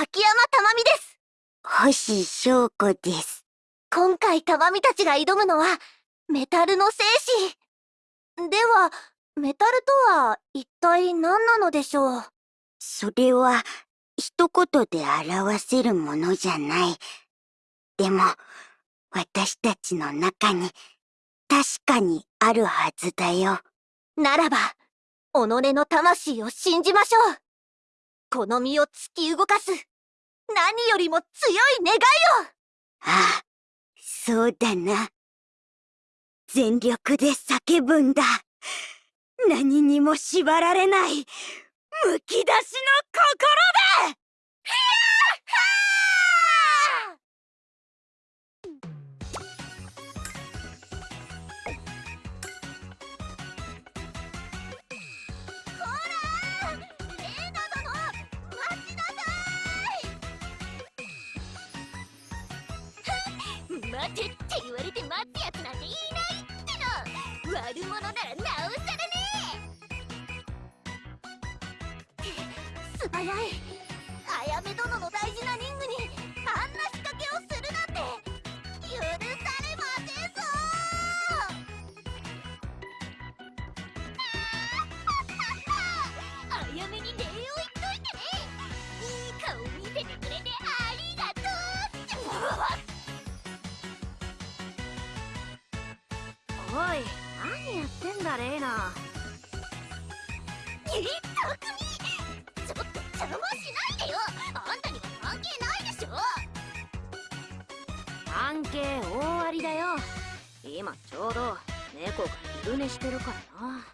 脇山珠美です星翔子です。今回珠美たちが挑むのはメタルの戦士ではメタルとは一体何なのでしょう？それは一言で表せるものじゃない。でも、私たちの中に確かにあるはずだよ。ならば己の魂を信じましょうこの身を突き動かす何よりも強い願いをああ、そうだな。全力で叫ぶんだ。何にも縛られない、むき出しの心で待てって言われて待つやつなんていないっての。悪者ならなおさらね。素早い。ってんだレイナえたくみちょっと邪魔しないでよ。あんたには関係ないでしょ。関係大ありだよ。今ちょうど猫が昼寝してるからな。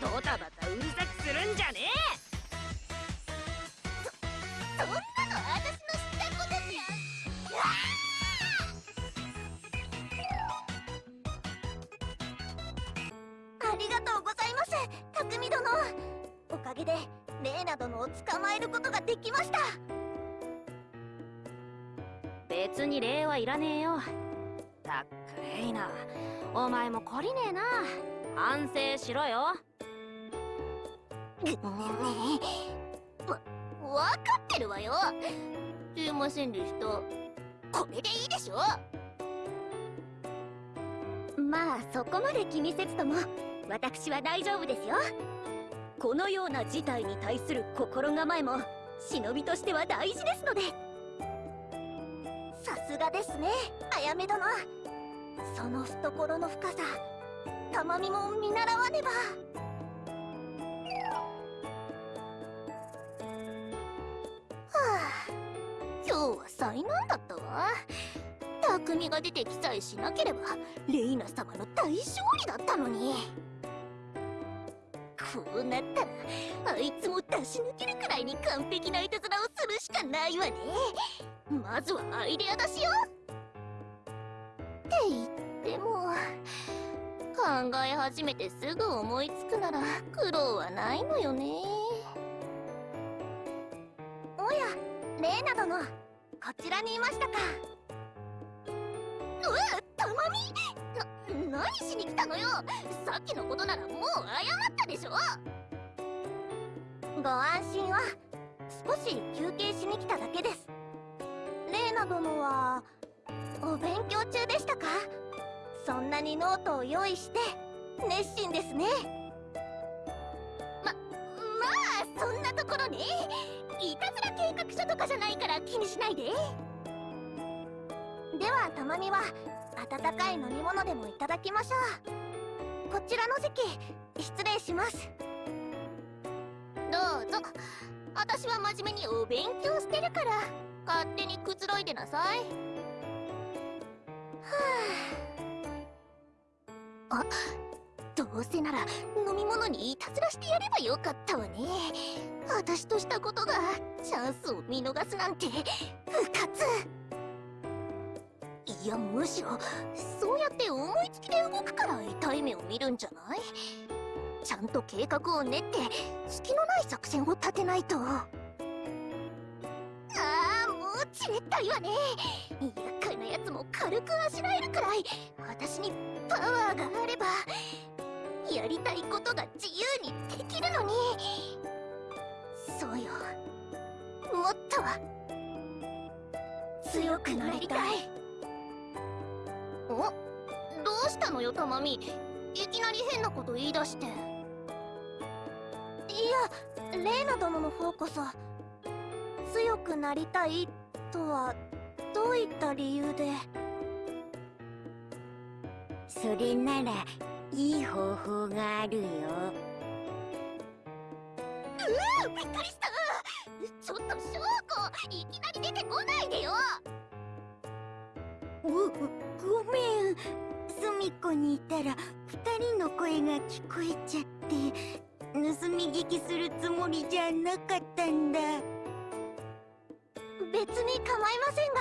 ドタバタうるさくするんじゃねそあありがとうございます匠殿。おかげでレーナ殿を捕まえることができました。え別に礼はいらねえよ。たっくレイナお前も懲りねえな。反省しろよ。わ、わかってるわよ。すいませんでしたこれでいいでしょ？まあそこまで気にせずとも私は大丈夫ですよ。このような事態に対する心構えも忍びとしては大事ですので。さすがですねあやめ殿。その懐の深さたまみも見習わねば。はあ今日は災難だったわ。匠が出てきさえしなければレイナ様の大勝利だったのに。こうなった。らあいつも出し抜けるくらいに完璧ないたずらをするしかないわね。まずはアイデア出しよって言っても考え始めてすぐ思いつくなら苦労はないのよね。おやレーナ殿こちらにいましたか。うわたまみ！何しに来たのよ？さっきのことならもう謝ったでしょ？ご安心は少し休憩しに来ただけです。レーナ殿はお勉強中でしたか？そんなにノートを用意して熱心ですね。ままあそんなところねいたずら計画書とかじゃないから気にしないで。ではたまには温かい飲み物でもいただきましょう。こちらの席失礼します。どうぞ。私は真面目にお勉強してるから勝手にくつろいでなさい。はあ。あどうせなら飲み物にいたずらしてやればよかったわね。私としたことがチャンスを見逃すなんて不活。いやむしろそうやって思いつきで動くから痛い目を見るんじゃない？ちゃんと計画を練って隙のない作戦を立てないと。ああもうちれったいわね。厄介なやつも軽くあしらえるくらい私にパワーがあればやりたいことが自由にできるのに。そうよ。思ったわ強くなりたい。おどうしたのよたまみ。いきなり変なこと言い出して。いやレイナ殿の方こそ強くなりたいとはどういった理由で。それならいい方法があるよ。うびっくりした。ちょっと翔子いきなり出てこないでよおごめん。隅っこにいたら二人の声が聞こえちゃって盗み聞きするつもりじゃなかったんだ。別に構いませんが。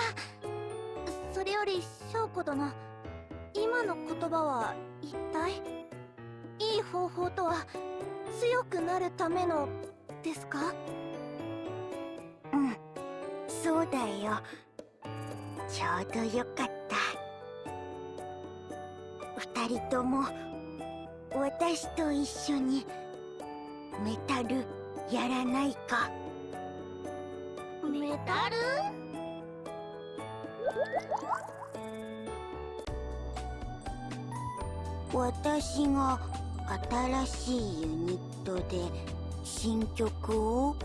それより翔子殿今の言葉は一体？いい方法とは強くなるためのですか？うんそうだよ。ちょうどよかった。二人とも私と一緒にメタルやらないか？メタル？私が新しいユニットで新曲を？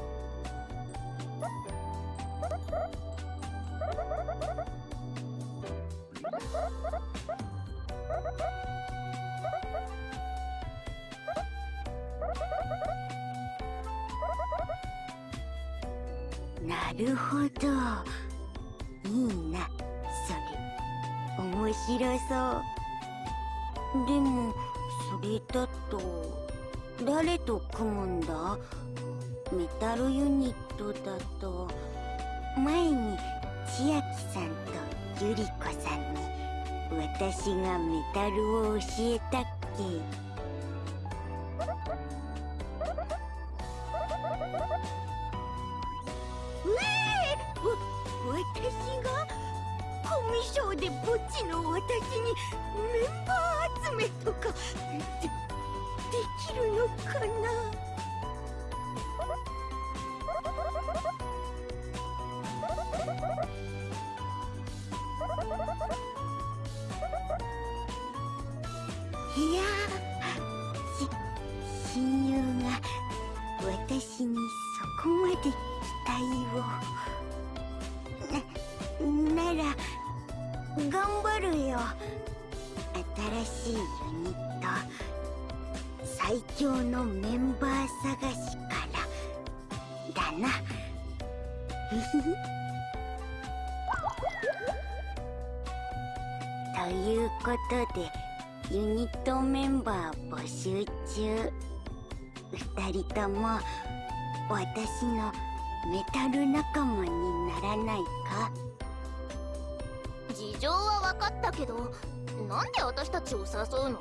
ちを誘うの？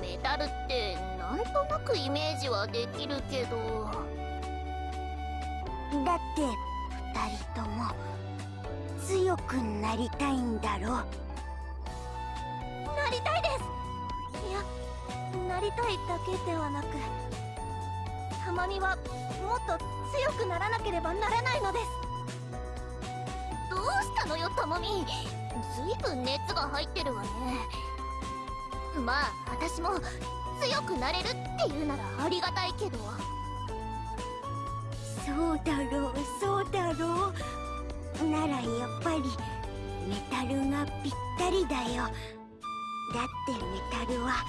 メタルってなんとなくイメージはできるけど。だって二人とも強くなりたいんだろ。なりたいです！いやなりたいだけではなくたまにはもっと強くならなければならないのです。どうしたのよたまみ。ずいぶん熱が入ってるわねまあ私も強くなれるっていうならありがたいけど。そうだろうそうだろう。ならやっぱりメタルがぴったりだよ。だってメタルは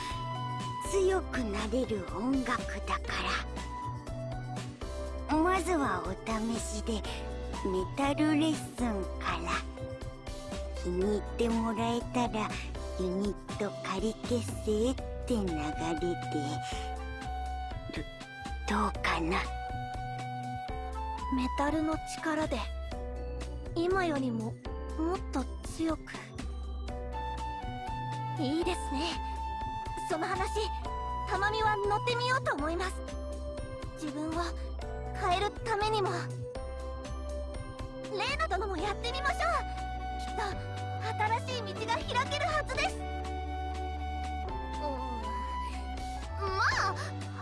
強くなれる音楽だから。まずはお試しでメタルレッスンから気に入ってもらえたらユニット仮結成って流れでどどうかな？メタルの力で今よりももっと強く。いいですね。その話たまみは乗ってみようと思います。自分を変えるためにも。レーナ殿もやってみましょう。きっと新しい道が開けるはずです。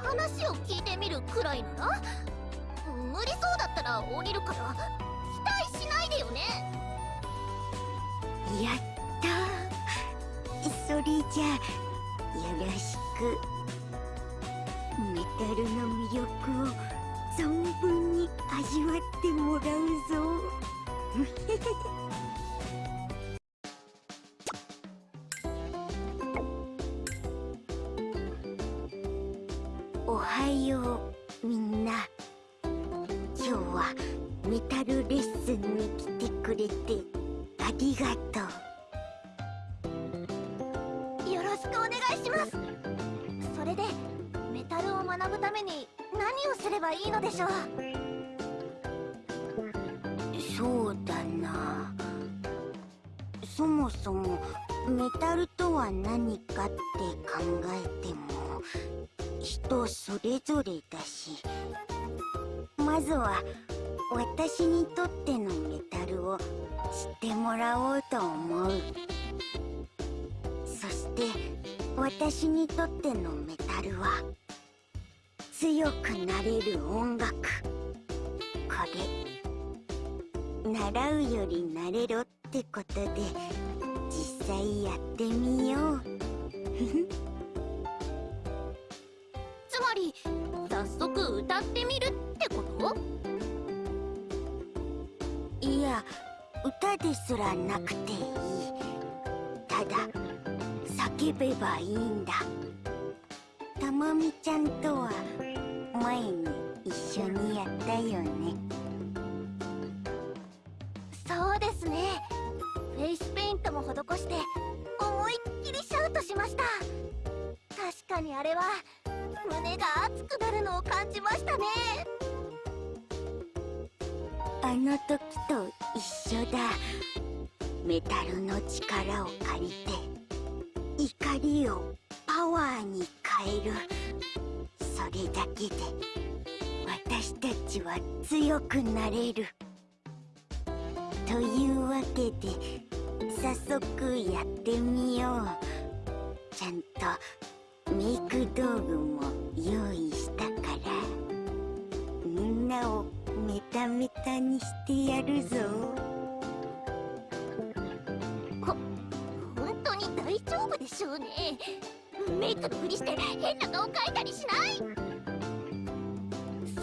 話を聞いてみるくらいなら？無理そうだったら降りるから期待しないでよね。やったそれじゃよろしく。メタルの魅力を存分に味わってもらうぞ。お願いします。それでメタルを学ぶために何をすればいいのでしょう？そうだな。そもそもメタルとは何かって考えても人それぞれだしまずは私にとってのメタルを知ってもらおうと思う。私にとってのメタルは強くなれる音楽。これ習うより慣れろってことで実際やってみよう。つまり早速歌ってみるってこと？いや歌ですらなくていい。ただ叫べばいいんだ。たまみちゃんとは前に一緒にやったよね。そうですね。フェイスペイントも施して思いっきりシャウトしました。確かにあれは胸が熱くなるのを感じましたね。あの時と一緒だ。メタルの力を借りて怒りをパワーに変える。それだけで私たちは強くなれる。というわけで早速やってみよう。ちゃんとメイク道具も用意したから。みんなをメタメタにしてやるぞ。丈夫でしょうね。メイクのふりして変な顔描いたりしない。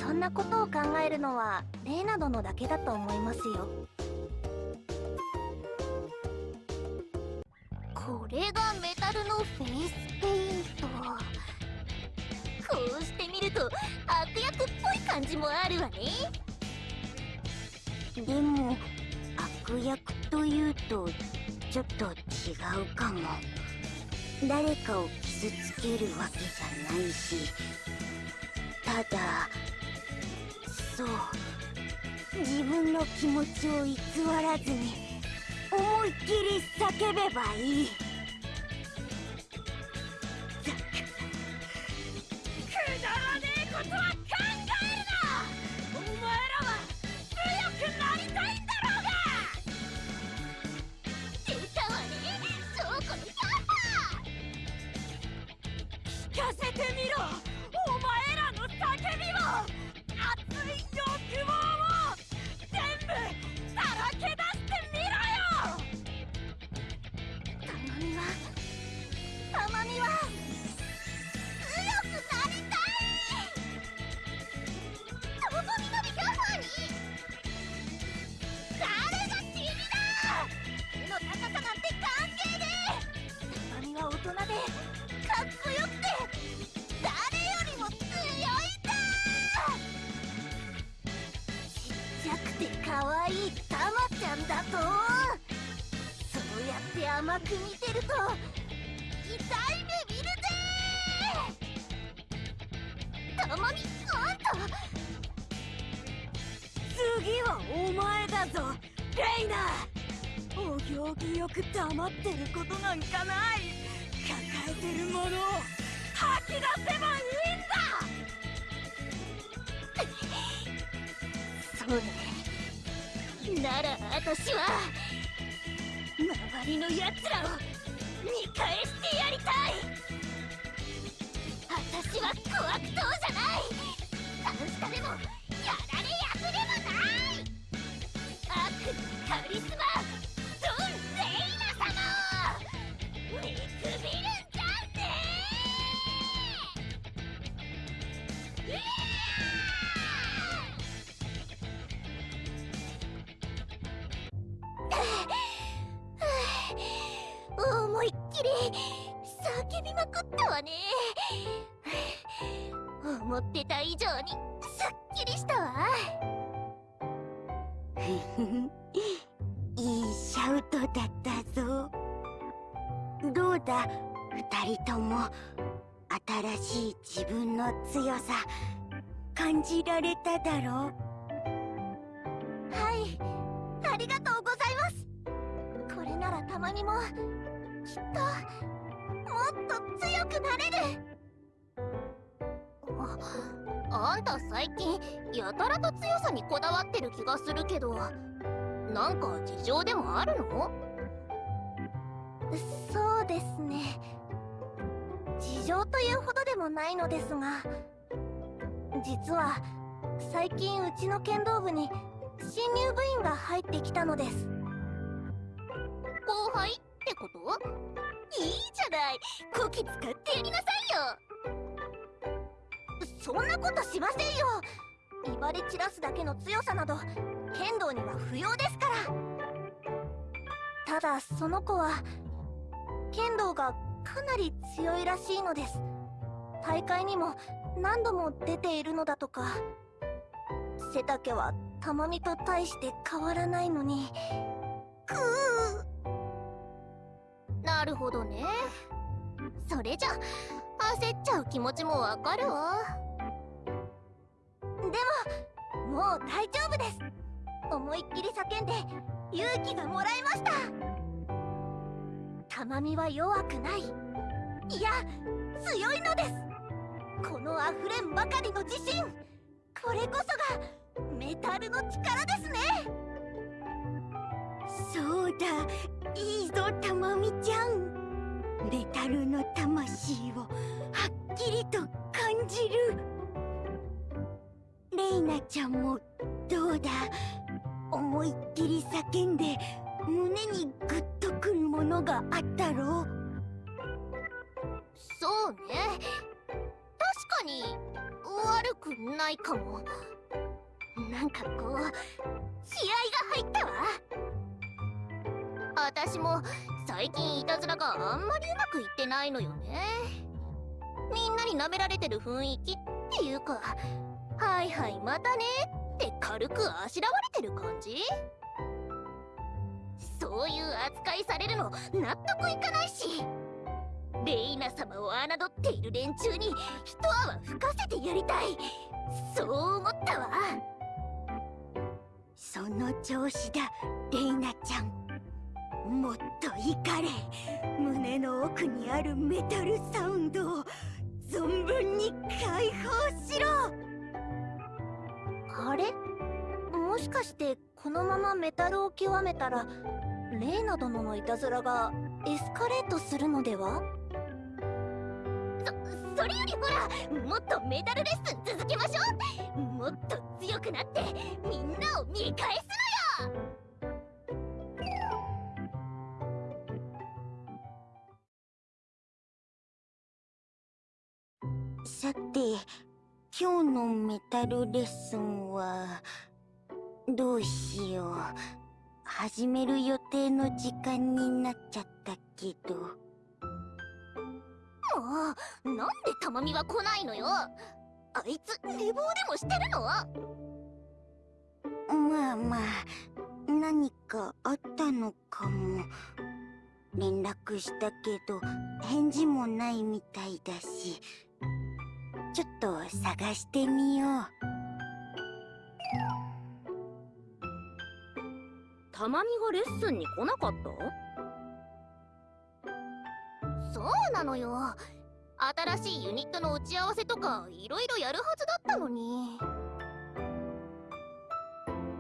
そんなことを考えるのはレーナ殿だけだと思いますよ。これがメタルのフェイスペイント。こうしてみると悪役っぽい感じもあるわね。でも悪役というとちょっと違うかも。誰かを傷つけるわけじゃないし。ただそう。自分の気持ちを偽らずに思いっきり叫べばいい。ってる気がするけどなんか事情でもあるの？そうですね。事情というほどでもないのですが実は最近うちの剣道部に新入部員が入ってきたのです。後輩ってこと？いいじゃない。こき使ってやりなさいよ。そんなことしませんよ威張り散らすだけの強さなど剣道には不要ですから。ただその子は剣道がかなり強いらしいのです。大会にも何度も出ているのだとか。背丈は玉美と大して変わらないのに。くうなるほどね。それじゃ焦っちゃう気持ちもわかるわ。でももう大丈夫です。思いっきり叫んで勇気がもらえました。玉美は弱くない。いや強いのです。この溢れんばかりの自信。これこそがメタルの力ですね。そうだ。いいぞたまみちゃん。メタルの魂をはっきりと感じる。レイナちゃんもどうだ？思いっきり叫んで胸にグッとくるものがあったろ？そうね。確かに悪くないかも。なんかこう気合が入ったわ。私も最近いたずらがあんまりうまくいってないのよね。みんなに舐められてる雰囲気っていうか。はいはいまたね。って軽くあしらわれてる感じ？そういう扱いされるの納得いかないし。レイナ様を侮っている連中に一泡吹かせてやりたい。そう思ったわ。その調子だレイナちゃん。もっと怒れ。胸の奥にあるメタルサウンドを存分に解放しろ。あれ？もしかしてこのままメタルを極めたらレイナ殿のいたずらがエスカレートするのでは？そそれよりほらもっとメタルレッスン続けましょう。もっと強くなってみんなを見返すのよ。さて今日のメタルレッスンはどうしよう。始める予定の時間になっちゃったけど。もうなんでたまみは来ないのよ。あいつ寝坊でもしてるの？まあまあ何かあったのかも。連絡したけど返事もないみたいだしちょっと探してみよう。たまみがレッスンに来なかった？そうなのよ。新しいユニットの打ち合わせとかいろいろやるはずだったのに。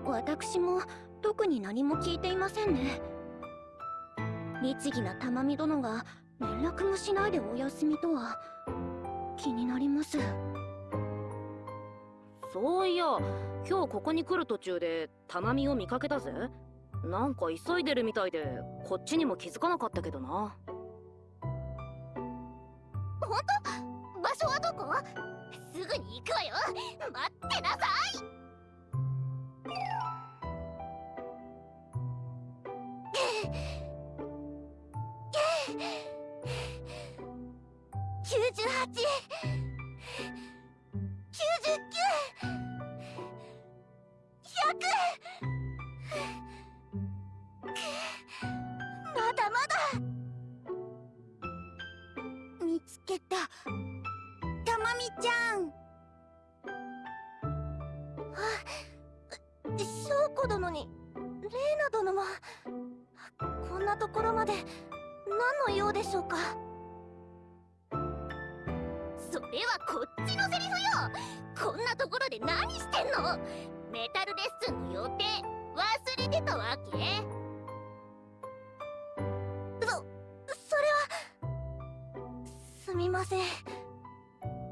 私も特に何も聞いていませんね。律儀な玉美殿が連絡もしないでお休みとは気になります。そういや今日ここに来る途中でたまみを見かけたぜ。なんか急いでるみたいでこっちにも気づかなかったけどな。場所はどこ？すぐに行くわよ。待ってなさい こんなところまで。何の用でしょうか。れはこっちのセリフよ。こんなところで何してんの？メタルレッスンの予定忘れてたわけ？そそれはすみません。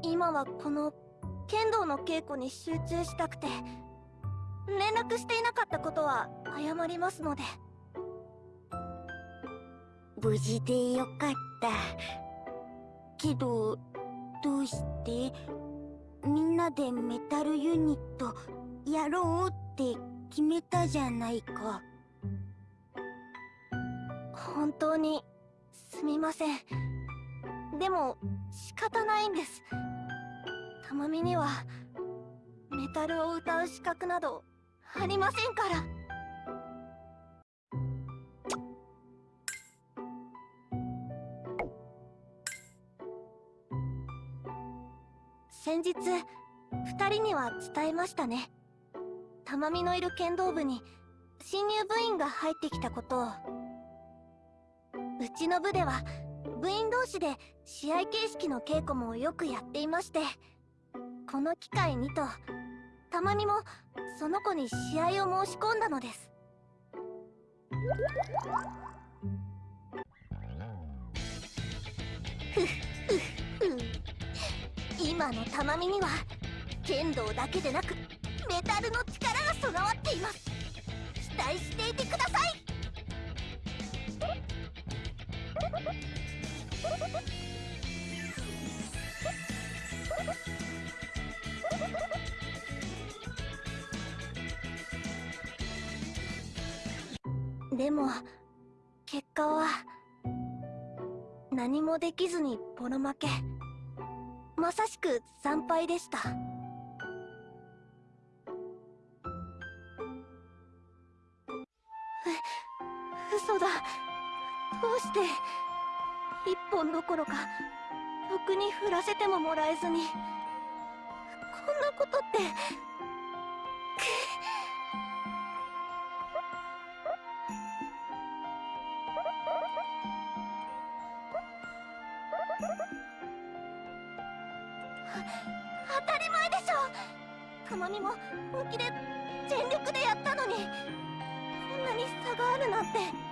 今はこの剣道の稽古に集中したくて連絡していなかったことは謝りますので。無事でよかった。けどどうしてみんなでメタルユニットやろうって決めたじゃないか。本当にすみません。でも仕方ないんです。たまみにはメタルを歌う資格などありませんから。先日二人には伝えましたね。たまみのいる剣道部に新入部員が入ってきたことを。うちの部では部員同士で試合形式の稽古もよくやっていましてこの機会にとたまみもその子に試合を申し込んだのです。ふっ。今のたまみには剣道だけでなくメタルの力が備わっています。期待していてください。でも結果は何もできずにボロ負け。まさしく惨敗でした。う嘘だ。どうして一本どころかろくに振らせてももらえずに。こんなことって当たり前でしょ。くまみも本気で全力でやったのにこんなに差があるなんて。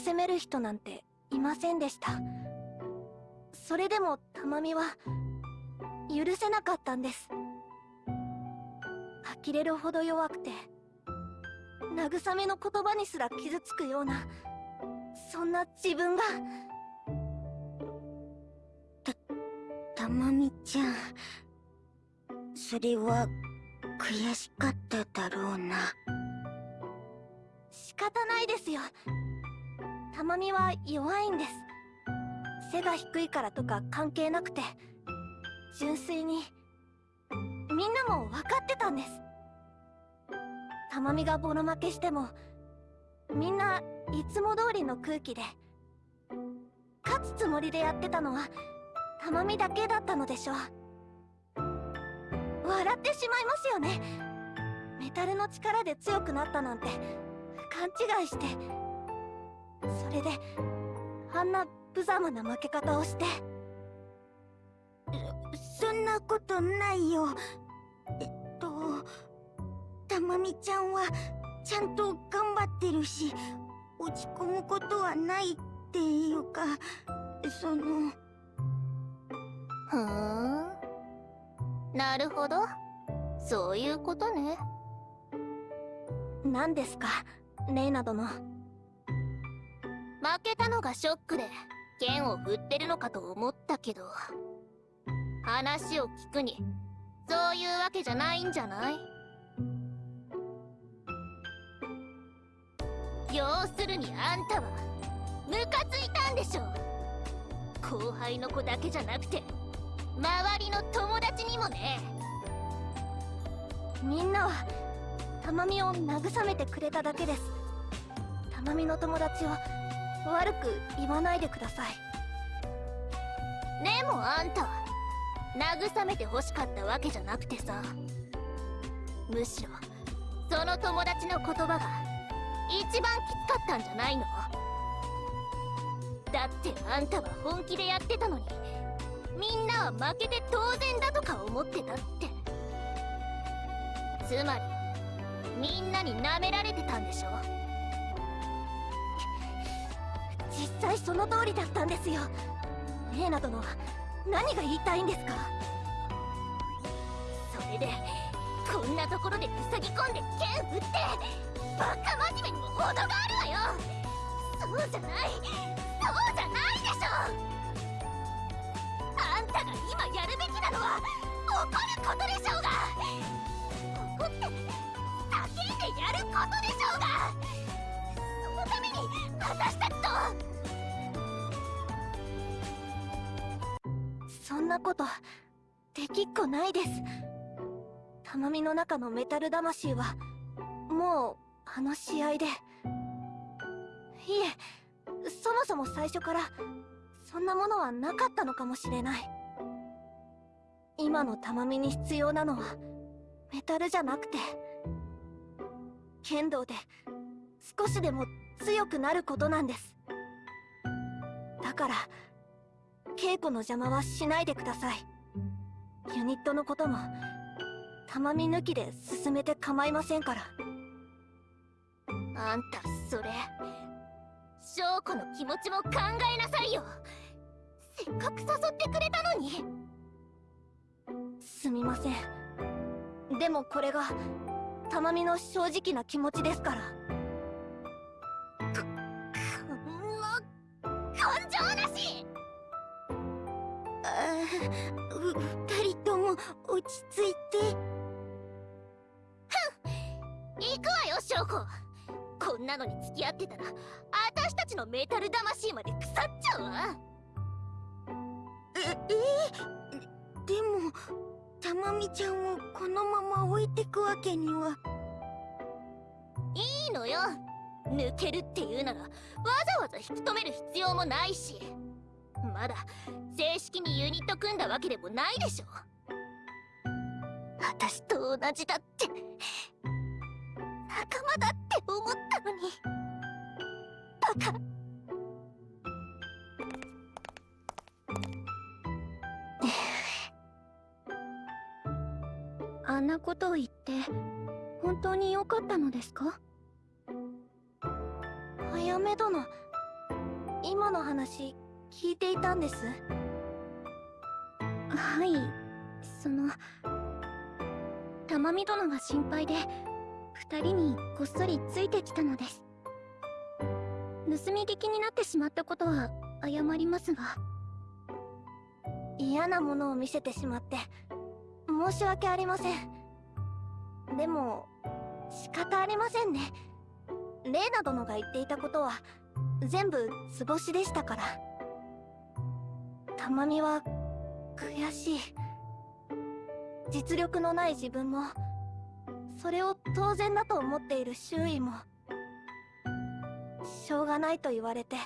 責める人なんていませんでした。それでもたまみは許せなかったんです。呆れるほど弱くて慰めの言葉にすら傷つくようなそんな自分が。たたまみちゃんそれは悔しかっただろうな。仕方ないですよ。たまみは弱いんです。背が低いからとか関係なくて純粋にみんなも分かってたんです。たまみがボロ負けしてもみんないつも通りの空気で勝つつもりでやってたのはたまみだけだったのでしょ。う笑ってしまいますよね。メタルの力で強くなったなんて勘違いして。それであんな無様な負け方をして。そんなことないよ。えっとたまみちゃんはちゃんと頑張ってるし落ち込むことはないっていうかその。ふーん。なるほど。そういうことね。何ですか？レイナ殿負けたのがショックで剣を振ってるのかと思ったけど話を聞くにそういうわけじゃないんじゃない？要するにあんたはムカついたんでしょ後輩の子だけじゃなくて周りの友達にもね。みんなはたまみを慰めてくれただけです。たまみの友達を悪く言わないでください。でもあんた慰めて欲しかったわけじゃなくてさ。むしろその友達の言葉が一番きつかったんじゃないの？だってあんたは本気でやってたのにみんなは負けて当然だとか思ってたって。つまりみんなに舐められてたんでしょ？実際その通りだったんですよ。レーナ殿は何が言いたいんですか？それでこんなところで塞ぎ込んで剣振ってバカ真面目にも程があるわよ！そうじゃない！そうじゃないでしょ！あんたが今やるべきなのは怒ることでしょうが！怒って叫んでやることでしょうが！ために私たちとそんなことできっこないです。たまみの中のメタル魂はもうあの試合で。いえそもそも最初からそんなものはなかったのかもしれない。今のたまみに必要なのはメタルじゃなくて。剣道で少しでも強くなることなんです。だから稽古の邪魔はしないでください。ユニットのこともたまみ抜きで進めて構いませんから。あんたそれ翔子の気持ちも考えなさいよ。せっかく誘ってくれたのに。すみません。でもこれがたまみの正直な気持ちですから。二人とも落ち着いて行くわよ翔子こんなのに付き合ってたら私たちのメタル魂まで腐っちゃうわええでもたまみちゃんをこのまま置いてくわけにはいいのよ抜けるっていうならわざわざ引き止める必要もないしまだ正式にユニット組んだわけでもないでしょ。私と同じだって仲間だって思ったのに。バカ。あんなことを言って本当に良かったのですか？早め殿今の話聞いていたんです。はいその玉美殿が心配で二人にこっそりついてきたのです。盗み聞きになってしまったことは謝りますが。嫌なものを見せてしまって申し訳ありません。でも仕方ありませんね。レーナ殿が言っていたことは全部図星でしたからたまみは悔しい。実力のない自分もそれを当然だと思っている周囲もしょうがないと言われて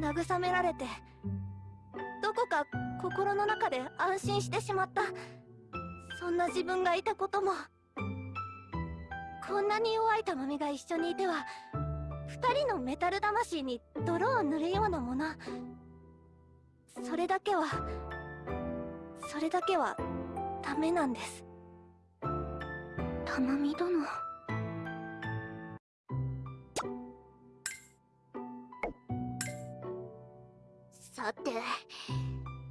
慰められてどこか心の中で安心してしまったそんな自分がいたこともこんなに弱い玉美が一緒にいては二人のメタル魂に泥を塗るようなもの。それだけはそれだけはダメなんです。玉美殿。さて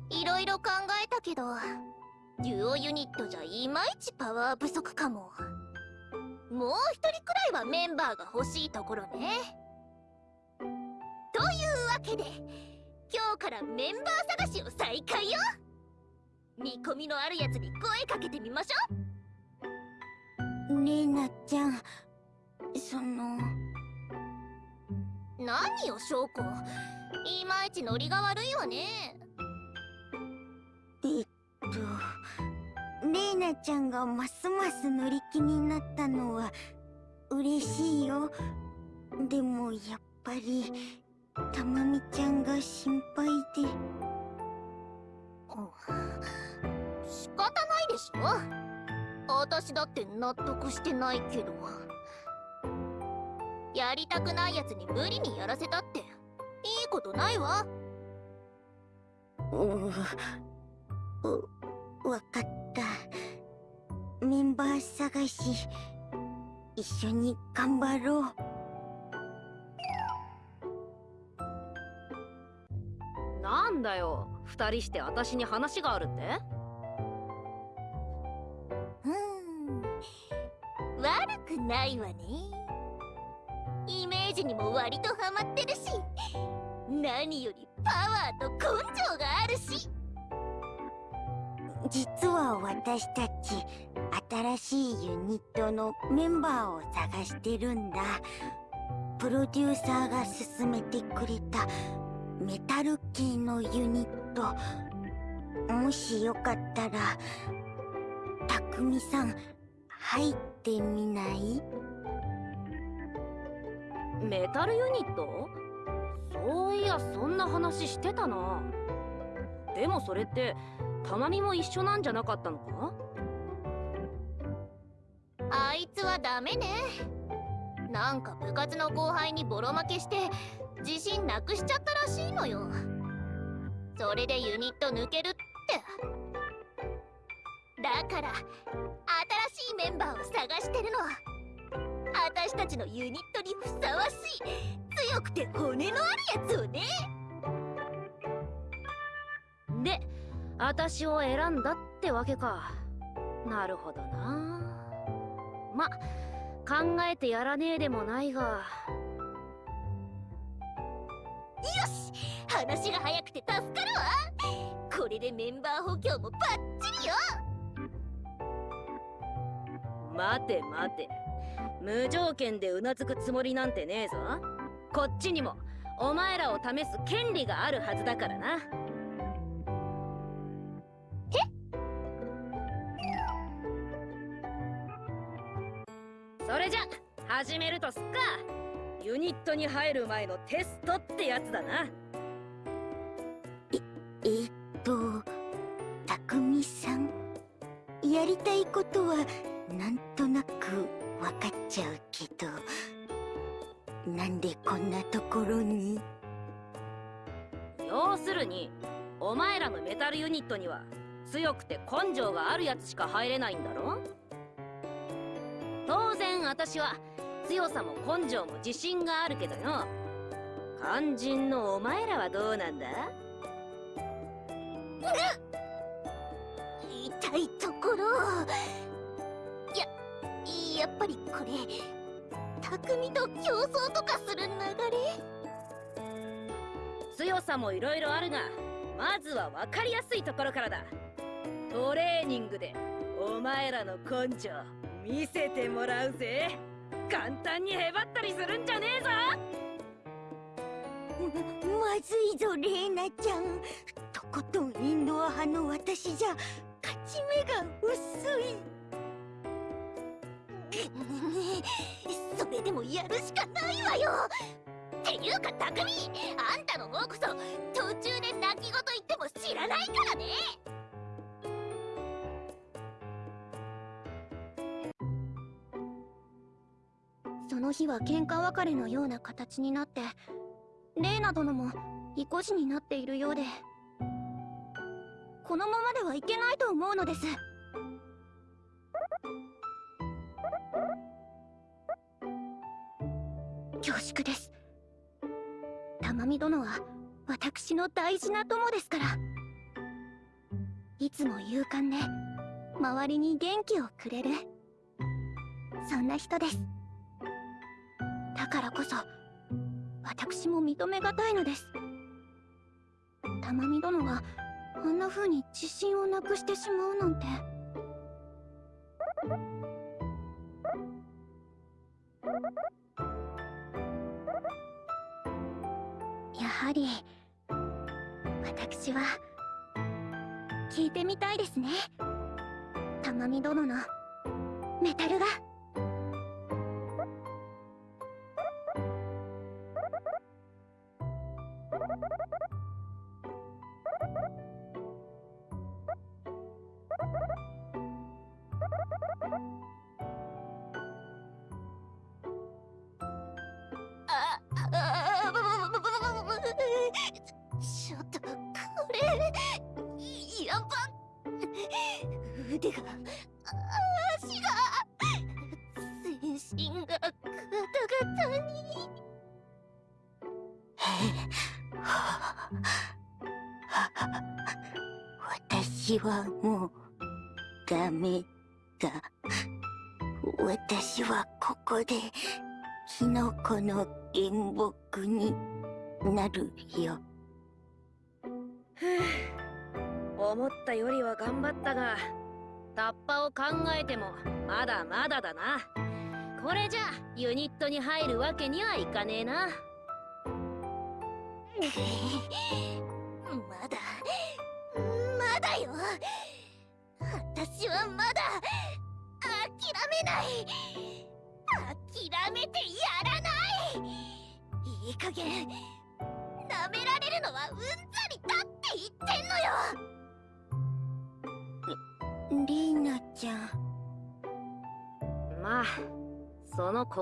いろいろ考えたけどデュオユニットじゃいまいちパワー不足かも。もう一人くらいはメンバーが欲しいところね。というわけで今日からメンバー探しを再開よ。見込みのあるやつに声かけてみましょレイナちゃんその。何よ証拠？いまいちノリが悪いわね。えっとレイナちゃんがますます乗り気になったのは嬉しいよ。でもやっぱりたまみちゃんが心配で。仕方ないでしょ？私だって納得してないけど。やりたくないやつに無理にやらせたって。いいことないわ。ううわかった。メンバー探し。一緒に頑張ろうなんだよ。二人して私に話があるって？うん。悪くないわね。イメージにも割とハマってるし何よりパワーと根性があるし。実は私たち新しいユニットのメンバーを探してるんだ。プロデューサーが勧めてくれたメタル系のユニット。もしよかったらたくみさん入ってみない？メタルユニット？そういやそんな話してたな。でもそれってたまみも一緒なんじゃなかったのか？あいつはダメね。なんか部活の後輩にボロ負けして自信なくしちゃったらしいのよ。それでユニット抜けるって。だから新しいメンバーを探してるの私たちのユニットにふさわしい強くて骨のあるやつをね。で私を選んだってわけか。なるほどな。ま考えてやらねえでもないがし話が早くて助かるわ。これでメンバー補強もバッチリよ。待て待て。無条件でうなずくつもりなんてねえぞ。こっちにもお前らを試す権利があるはずだからな。それじゃ始めるとすっかユニットに入る前のテストってやつだな。えっとたくみさん。やりたいことはなんとなくわかっちゃうけどなんでこんなところに？要するにお前らのメタルユニットには強くて根性があるやつしか入れないんだろ？当然私は強さも根性も自信があるけどよ。肝心のお前らはどうなんだ？痛いところ。ややっぱりこれ匠と競争とかする流れ？強さもいろいろあるがまずは分かりやすいところからだ。トレーニングでお前らの根性見せてもらうぜ簡単にへばったりするんじゃねえぞ。まずいぞレーナちゃん。とことんインドア派の私じゃ勝ち目が薄い。それでもやるしかないわよ。っていうか匠あんたの方こそ途中で泣き言言っても知らないからね。その日は喧嘩別れのような形になってレイナ殿も意固地になっているようでこのままではいけないと思うのです。恐縮です。玉美殿は私の大事な友ですから。いつも勇敢で周りに元気をくれるそんな人です。だからこそ私も認めがたいのです。玉美殿があんな風に自信をなくしてしまうなんて。やはり私は聞いてみたいですね。玉美殿のメタルが。けにはいかねえな。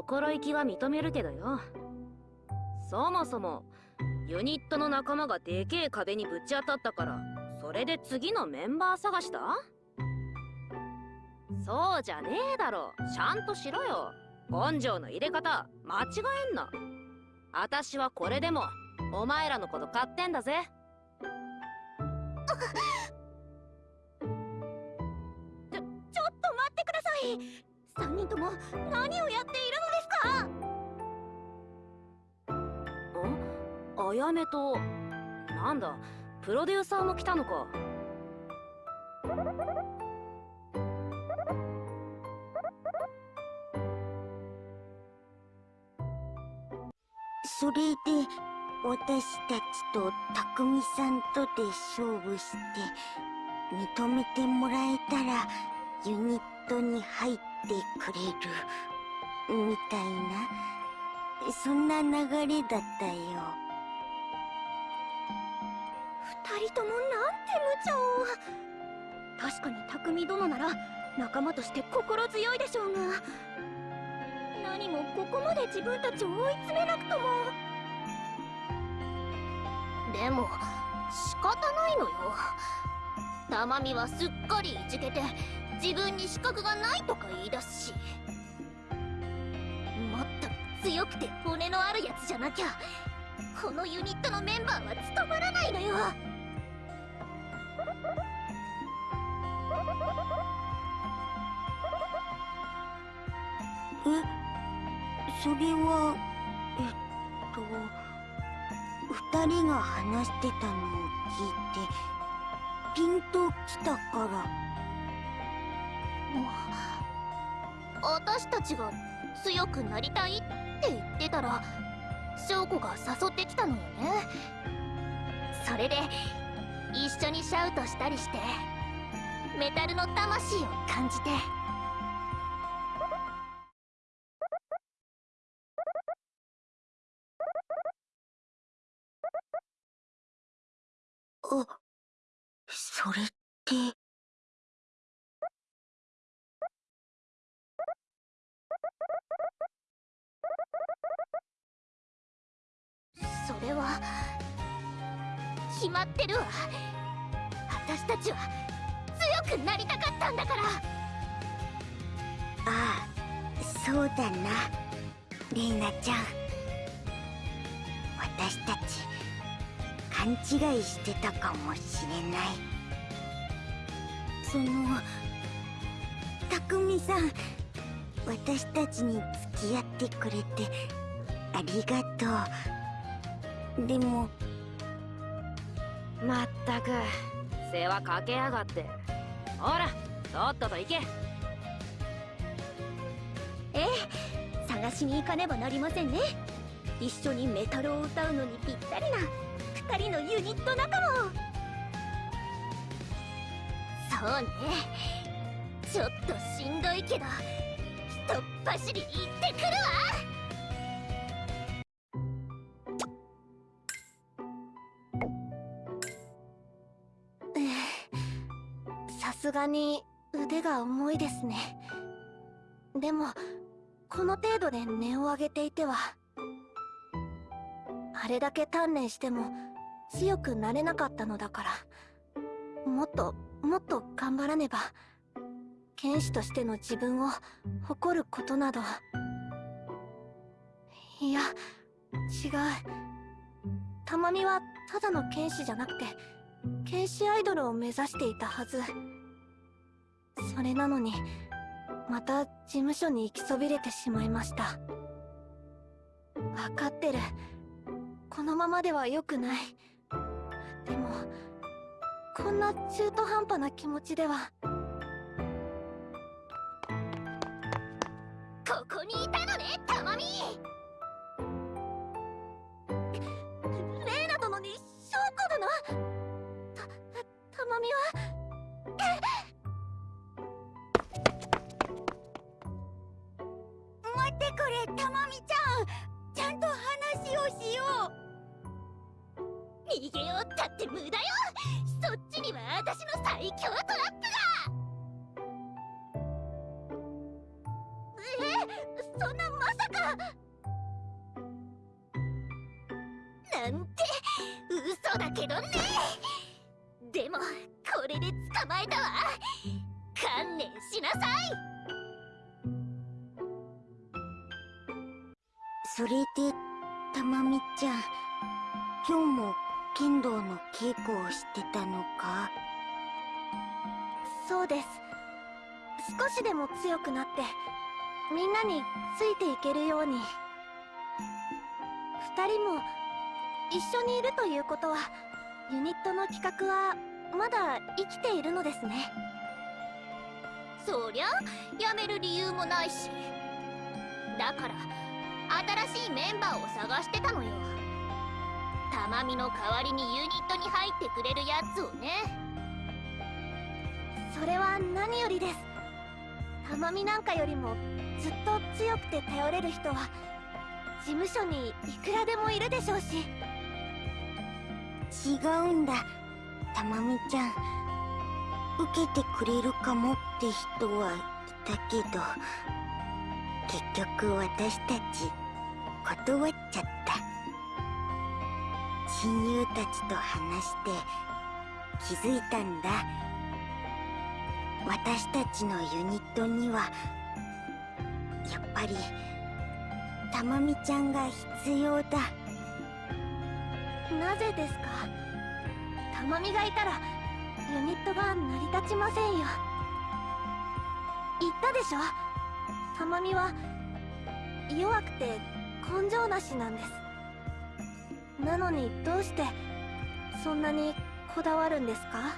心意気は認めるけどよ。そもそもユニットの仲間がでけえ壁にぶち当たったからそれで次のメンバー探した？そうじゃねえだろ。ちゃんとしろよ。根性の入れ方間違えんな。私はこれでもお前らのこと買ってんだぜ。ちょちょっと待ってください。3人とも何をやっている？あやめとなんだプロデューサーも来たのか。それで私たちと匠さんとで勝負して認めてもらえたらユニットに入ってくれる。みたいな。そんな流れだったよ。二人ともなんて無茶を。確かに匠殿なら仲間として心強いでしょうが。何もここまで自分たちを追い詰めなくとも。でも仕方ないのよ。玉美はすっかりいじけて自分に資格がないとか言い出すし強くて骨のあるやつじゃなきゃこのユニットのメンバーは務まらないのよ。えそれはえっと二人が話してたのを聞いてピンときたから。私たちが強くなりたいっって言ってたら翔子が誘ってきたのよねそれで一緒にシャウトしたりしてメタルの魂を感じてあそれって。れは。決まってるわ。私たちは強くなりたかったんだから。ああそうだな。レイナちゃん。私たち勘違いしてたかもしれない。そのたくみさん。私たちに付き合ってくれてありがとうでもまったく。世話かけやがって。ほらとっとと行け。ええ探しに行かねばなりませんね。一緒にメタルを歌うのにぴったりな二人のユニット仲間を。そうね。ちょっとしんどいけどひとっ走り行ってくるわに腕が重いですね。でもこの程度で音を上げていてはあれだけ鍛錬しても強くなれなかったのだからもっともっと頑張らねば剣士としての自分を誇ることなど。いや違う。たまみはただの剣士じゃなくて剣士アイドルを目指していたはず。それなのにまた事務所に行きそびれてしまいました。分かってる。このままでは良くない。でもこんな中途半端な気持ちでは。ここにいたのねたまみ！逃げようったって無駄よ。そっちには私の最強トラップが。みんなについていけるように。二人も一緒にいるということはユニットの企画はまだ生きているのですね。そりゃやめる理由もないし。だから新しいメンバーを探してたのよ。たまみの代わりにユニットに入ってくれるやつをね。それは何よりです。たまみなんかよりもずっと強くて頼れる人は事務所にいくらでもいるでしょうし。違うんだたまみちゃん。受けてくれるかもって人はいたけど結局私たち断っちゃった。親友たちと話して気づいたんだ。私たちのユニットにはぱりたまみちゃんが必要だ。なぜですか？たまみがいたらユニットが成り立ちませんよ。言ったでしょ？たまみは弱くて根性なしなんです。なのにどうしてそんなにこだわるんですか？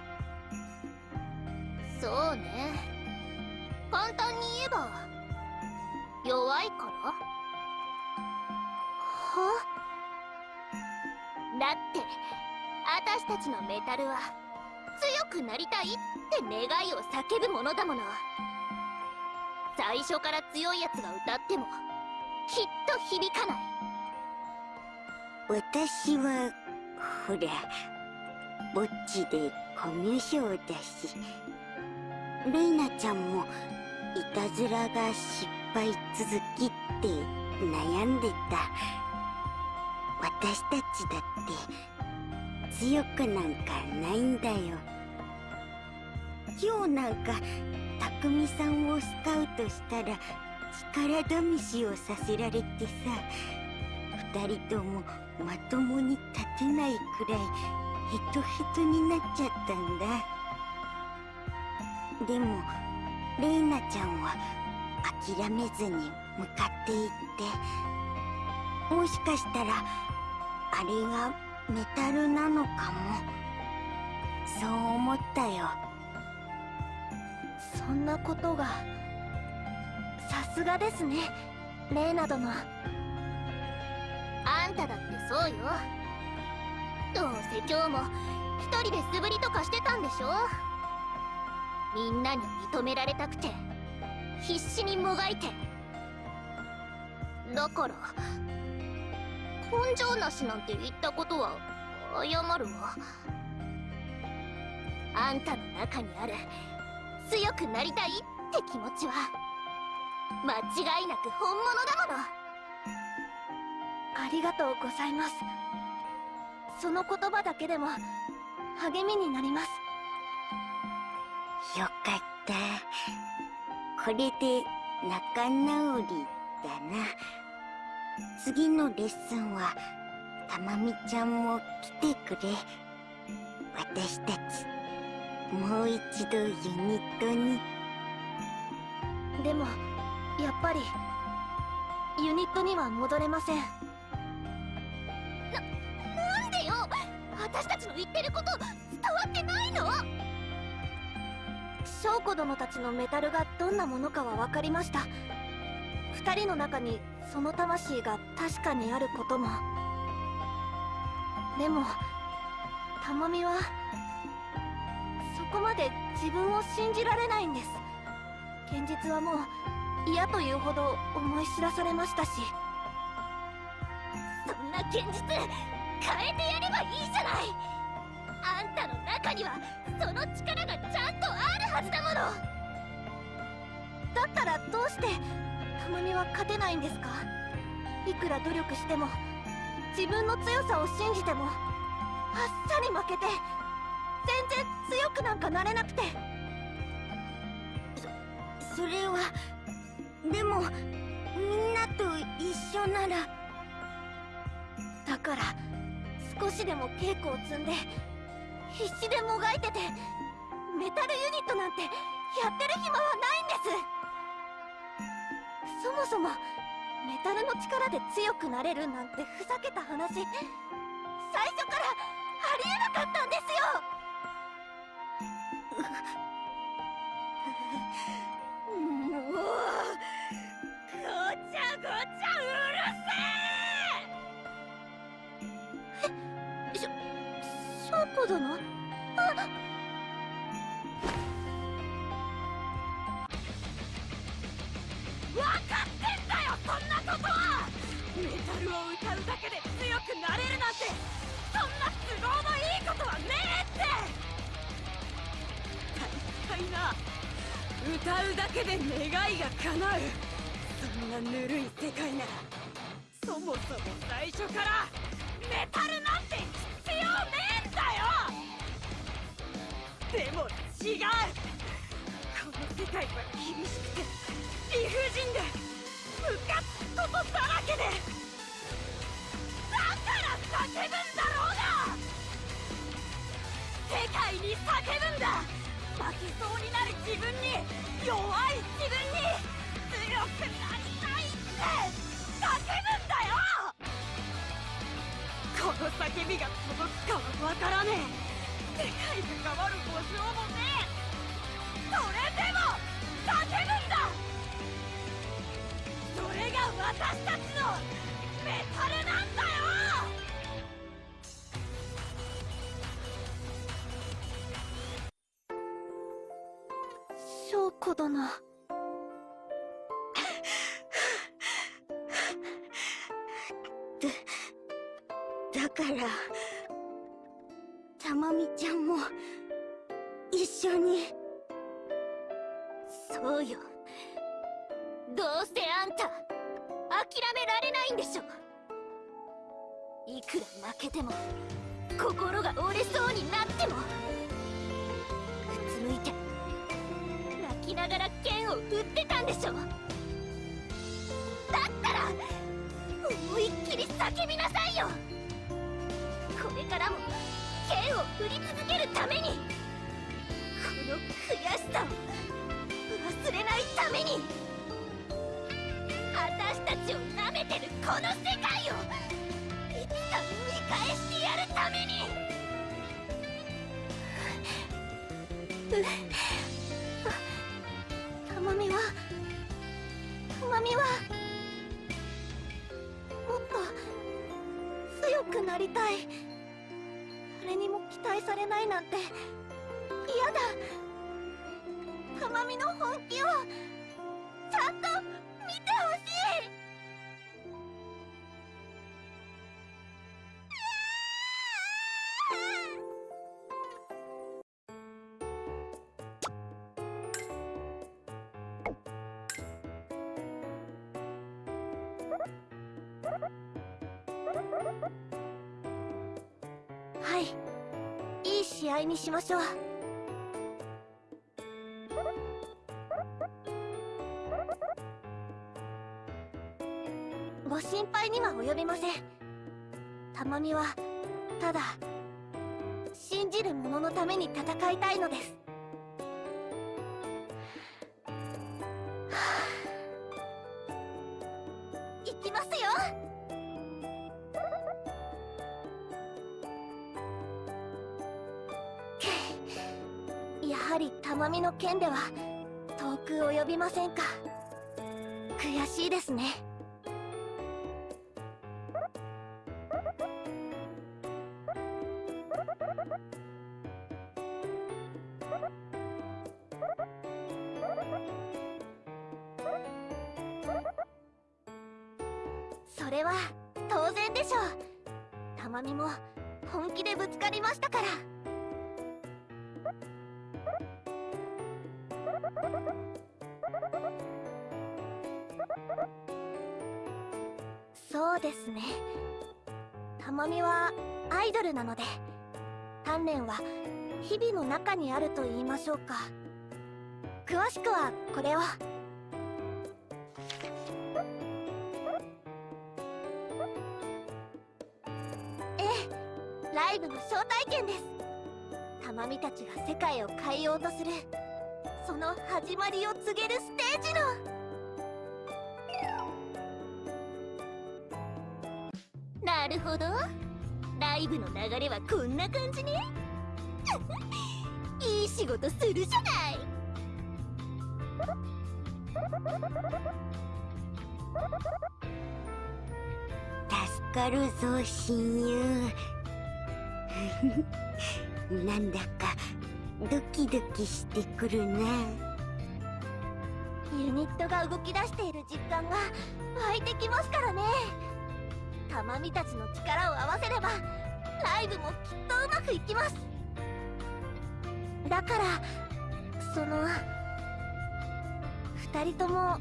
そうね。簡単に言えば弱いから？は？だって私たちのメタルは強くなりたいって願いを叫ぶものだもの。最初から強いやつが歌ってもきっと響かない。私はほらぼっちでコミュ障だしレイナちゃんもいたずらが失敗続きって悩んでた。私たちだって強くなんかないんだよ。今日なんか匠さんをスカウトしたら力試しをさせられてさ二人ともまともに立てないくらいヘトヘトになっちゃったんだ。でもレイナちゃんは諦めずに向かっていってもしかしたらあれがメタルなのかも。そう思ったよ。そんなことがさすがですね。レーナ殿。あんただってそうよ。どうせ今日も一人で素振りとかしてたんでしょ。みんなに認められたくて。必死にもがいて。だから根性なしなんて言ったことは謝るわ。あんたの中にある強くなりたいって気持ちは間違いなく本物だもの。ありがとうございます。その言葉だけでも励みになります。よかったこれで仲直りだな。次のレッスンはたまみちゃんも来てくれ。私たちもう一度ユニットに。でもやっぱりユニットには戻れません。ななんでよ！私たちの言ってること伝わってないの！翔子殿たちのメタルがどんなものかは分かりました。二人の中にその魂が確かにあることも。でもたまみはそこまで自分を信じられないんです。現実はもう嫌というほど思い知らされましたし。そんな現実変えてやればいいじゃない！あんたの中にはその力がちゃんとあるはずだもの。だったらどうしてたまみは勝てないんですか？いくら努力しても自分の強さを信じてもあっさり負けて全然強くなんかなれなくて。それはでもみんなと一緒なら。だから少しでも稽古を積んで必死でもがいててメタルユニットなんてやってる暇はないんです。そもそもメタルの力で強くなれるなんてふざけた話最初からありえなかったんですよ。もうごちゃごちゃ子殿あ分かってんだよそんなことは！メタルを歌うだけで強くなれるなんて！そんな都合のいいことはねえって！大体な歌うだけで願いが叶う。そんなぬるい世界ならそもそも最初からメタル違うこの世界は厳しくて理不尽でムカつくことだらけでだから叫ぶんだろうが世界に叫ぶんだ負けそうになる自分に弱い自分に強くなりたいって叫ぶんだよこの叫びが届くかはわからねえ。世界が変わる保証もねえ。たちのメタルなんだよ。翔子殿だからたまみちゃんも一緒に。そうよ。どうせあんた諦められないんでしょ。いくら負けても心が折れそうになってもうつむいて泣きながら剣を振ってたんでしょ。だったら思いっきり叫びなさいよ。これからも剣を振り続けるためにこの悔しさを忘れないために。私たちを舐めてるこの世界をいつか見返してやるために。たまみはたまみはもっと強くなりたい誰にも期待されないなんて嫌だみの本気をちゃんと見てほしいはい。いい試合にしましょう。及びません。たまみはただ信じる者のために戦いたいのです。はあいきますよ。やはりたまみの剣では遠く及びませんか。悔しいですね。は日々の中にあると言いましょうか。詳しくはこれを。ええライブの招待券です。たまみたちが世界を変えようとする。その始まりを告げるステージの。なるほど。ライブの流れはこんな感じね。いい仕事するじゃない。助かるぞ親友。なんだかドキドキしてくるなユニットが動き出している実感が湧いてきますからね。たまみたちの力を合わせればライブもきっとうまくいきます。だからその二人ともあ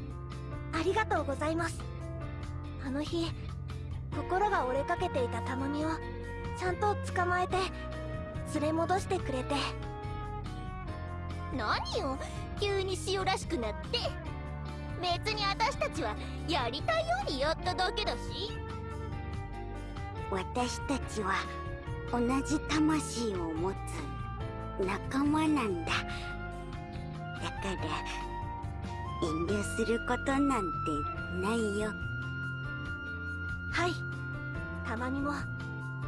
りがとうございます。あの日心が折れかけていたたまみをちゃんと捕まえて連れ戻してくれて。何よ急に塩らしくなって。別に私たちはやりたいようにやっただけだし。私たちは同じ魂を持つ仲間なんだ。だから遠慮することなんてないよ。はい。たまみも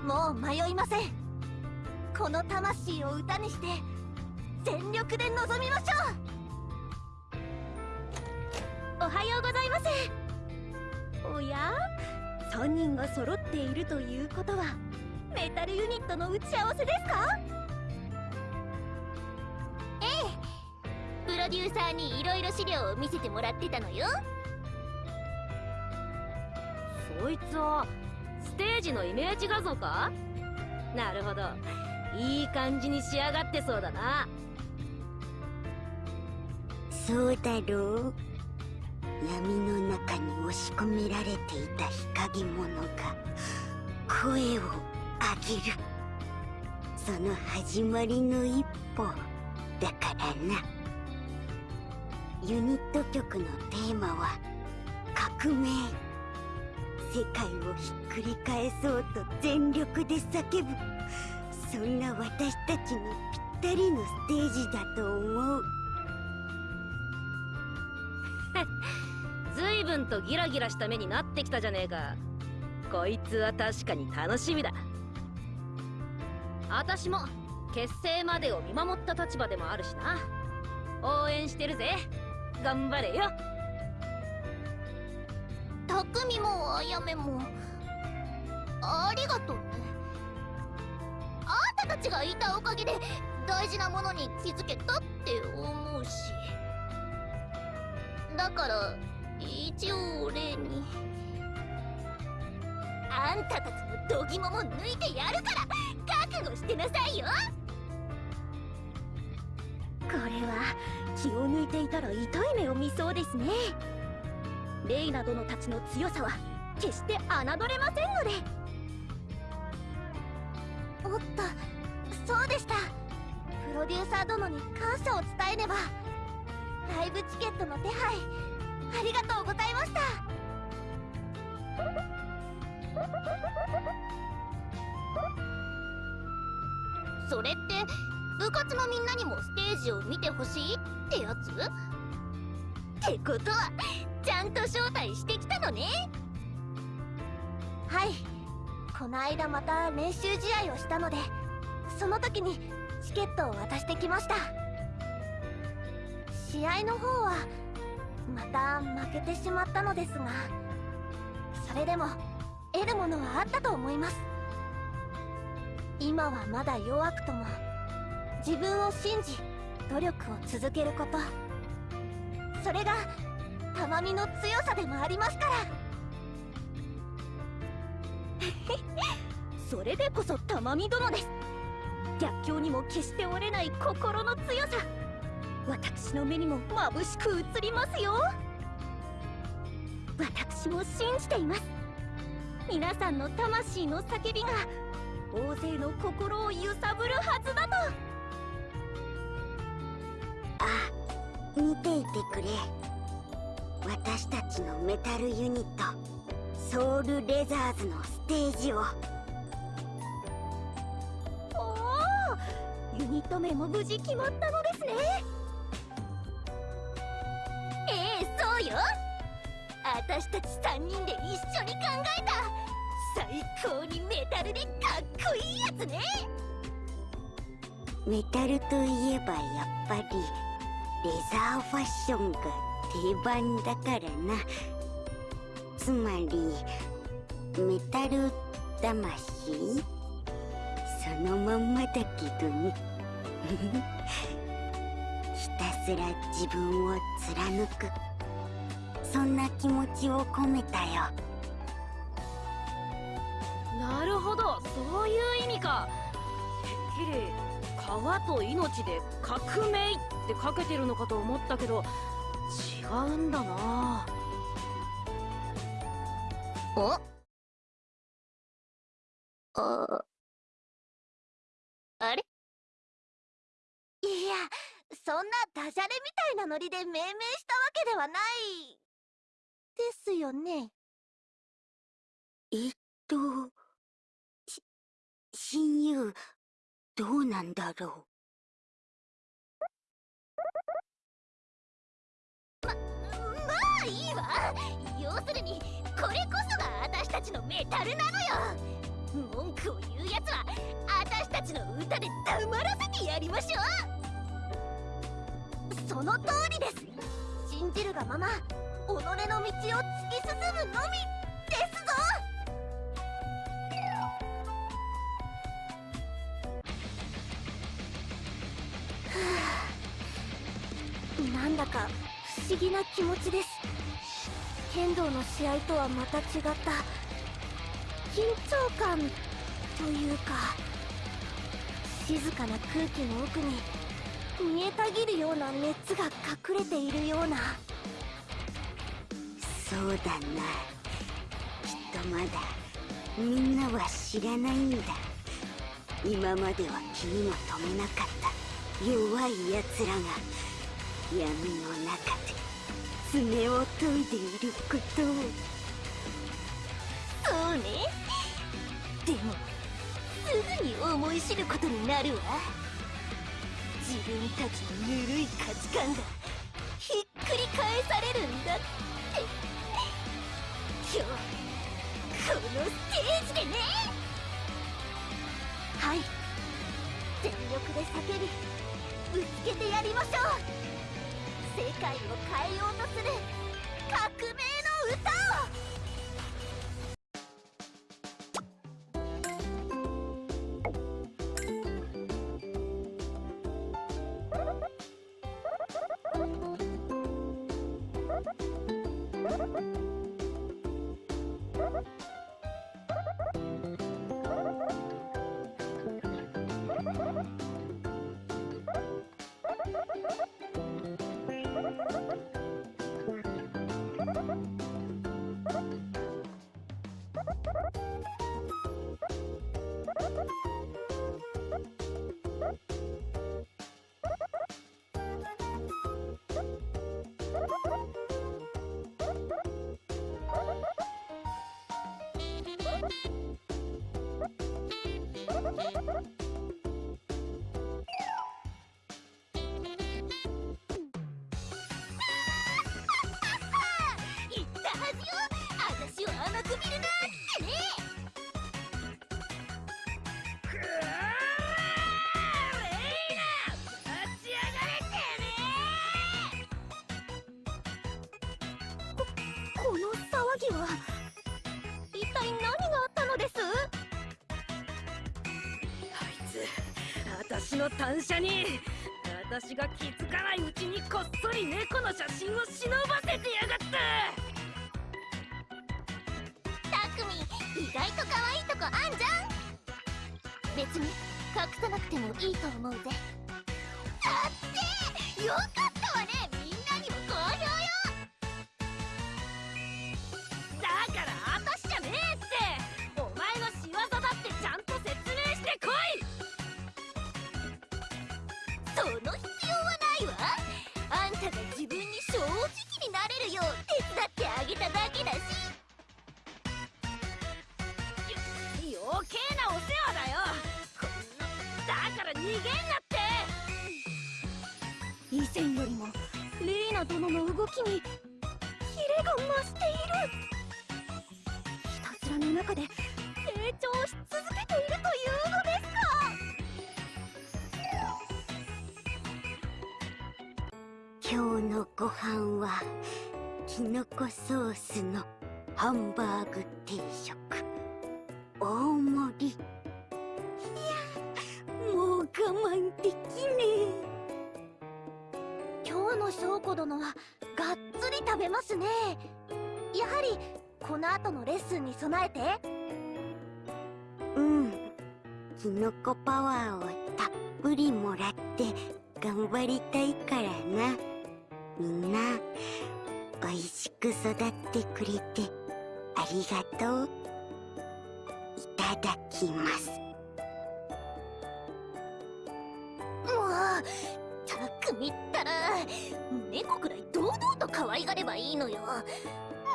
もう迷いません。この魂を歌にして全力で臨みましょう。おはようございます。おや？3人が揃っているということはメタルユニットの打ち合わせですか？ええ。プロデューサーにいろいろ資料を見せてもらってたのよ。そいつはステージのイメージ画像か？なるほど。いい感じに仕上がってそうだな。そうだろう。闇の中に押し込められていた日陰者が声を上げる。その始まりの一歩。だからな。ユニット曲のテーマは革命。世界をひっくり返そうと全力で叫ぶ。そんな私たちにぴったりのステージだと思う。随分とギラギラした目になってきたじゃねえか。こいつは確かに楽しみだ。私も結成までを見守った立場でもあるしな。応援してるぜ。頑張れよ。匠もあやめも。ありがとうね。あんたたちがいたおかげで大事なものに気づけたって思うし。だから一応礼に。あんたたちの度肝も抜いてやるから覚悟してなさいよ。これは気を抜いていたら痛い目を見そうですね。レイナ殿たちの強さは決して侮れませんので。おっとそうでした。プロデューサー殿に感謝を伝えねば。ライブチケットの手配ありがとうございました。それって部活のみんなにもステージを見てほしいってやつ？ってことはちゃんと招待してきたのね。はい。この間また練習試合をしたのでその時にチケットを渡してきました。試合の方はまた負けてしまったのですがそれでも得るものはあったと思います。今はまだ弱くとも自分を信じ努力を続けること。それがたまみの強さでもありますから。それでこそ玉美殿です。逆境にも決して折れない心の強さ。私の目にも眩しく映りますよ。私も信じています。皆さんの魂の叫びが大勢の心を揺さぶるはずだと。あ見ていてくれ。私たちのメタルユニットソウルレザーズのステージを。おおユニット名も無事決まったの3人で一緒に考えた。最高にメタルでかっこいいやつね。メタルといえばやっぱりレザーファッションが定番だからな。つまりメタル魂？そのまんまだけどね。ひたすら自分を貫く。そんな気持ちを込めたよ。なるほど。そういう意味か。てっきり川と命で革命ってかけてるのかと思ったけど違うんだな。お？あ？あれ？いやそんなダジャレみたいなノリで命名したわけではないですよね。えっとし親友どうなんだろまあいいわ。要するにこれこそが私たちのメタルなのよ。文句を言うやつは私たちの歌で黙らせてやりましょう。その通りです。信じるがまま己の道を突き進むのみですぞ。なんだか不思議な気持ちです。剣道の試合とはまた違った。緊張感というか静かな空気の奥に見えたぎるような熱が隠れているような。そうだな。きっとまだみんなは知らないんだ。今までは気にも留めなかった弱い奴らが闇の中で爪を研いでいることを。そうね。でもすぐに思い知ることになるわ。自分たちのぬるい価値観がひっくり返されるんだって。今日このステージでね。はい。全力で叫びぶつけてやりましょう。世界を変えようとする革命の歌を。言の単車に私が気づかないうちにこっそり猫の写真を忍ばせてやがった。たくみ意外と可愛いとこあんじゃん。別に隠さなくてもいいと思うぜ。今日の翔子殿はがっつり食べますね。やはりこの後のレッスンに備えて？うん。きのこパワーをたっぷりもらって頑張りたいからな。みんなおいしく育ってくれてありがとう。いただきます。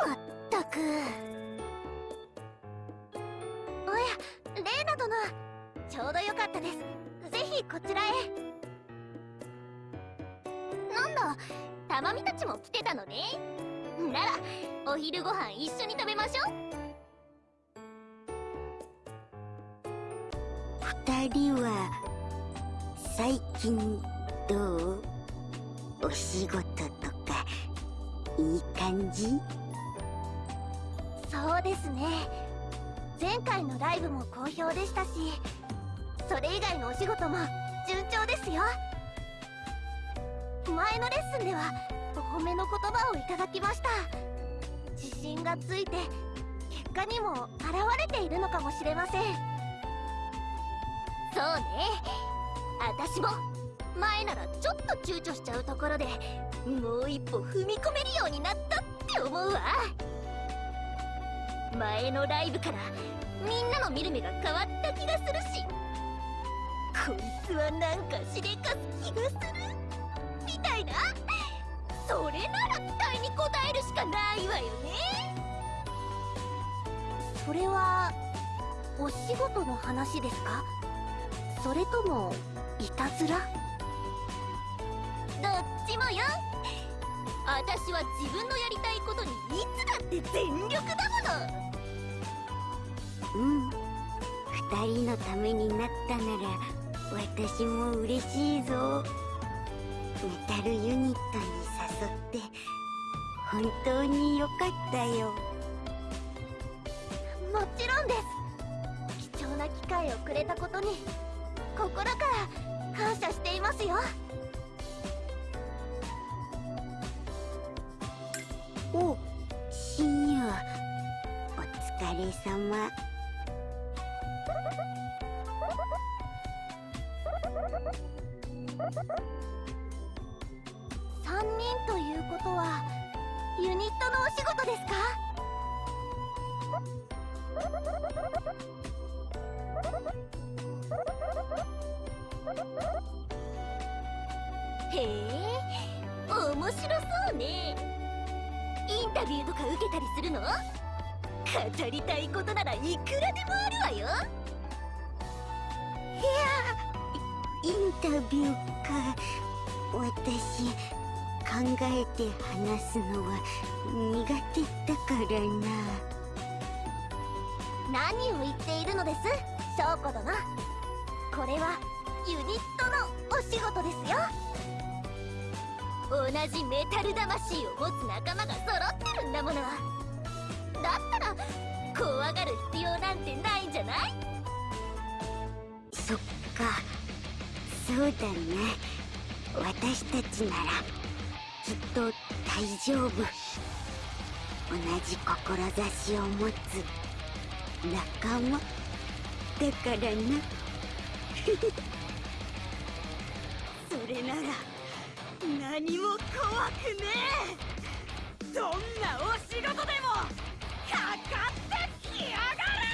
まったく。おやレイナ殿。ちょうどよかったです。ぜひこちらへ。なんだたまみたちも来てたのね。ならお昼ご飯一緒に食べましょう。二人は最近どう？お仕事と。かいい感じ？そうですね。前回のライブも好評でしたしそれ以外のお仕事も順調ですよ。前のレッスンではお褒めの言葉をいただきました。自信がついて結果にも現れているのかもしれません。そうね。私も前ならちょっと躊躇しちゃうところでもう一歩踏み込めるようになったって思うわ。前のライブからみんなの見る目が変わった気がするしこいつはなんかしでかす気がするみたいな。それなら期待に応えるしかないわよね。それはお仕事の話ですか？それともいたずら？どっちもよ。私は自分のやりたいことにいつだって全力だもの。うん。二人のためになったなら私も嬉しいぞ。メタルユニットに誘って本当によかったよ。もちろんです。貴重な機会をくれたことに心から感謝していますよ様。3人ということはユニットのお仕事ですか？へえ面白そうね。インタビューとか受けたりするの？語りたいことならいくらでもあるわよ。インタビューか。私考えて話すのは苦手だからな。何を言っているのです？翔子殿これはユニットのお仕事ですよ。同じメタル魂を持つ仲間が揃ってるんだものだったら怖がる必要なんてないんじゃない？そっか。そうだね。私たちならきっと大丈夫。同じ志を持つ仲間だからな。それなら何も怖くねえ。どんなお仕事でも。かかってきやがれ！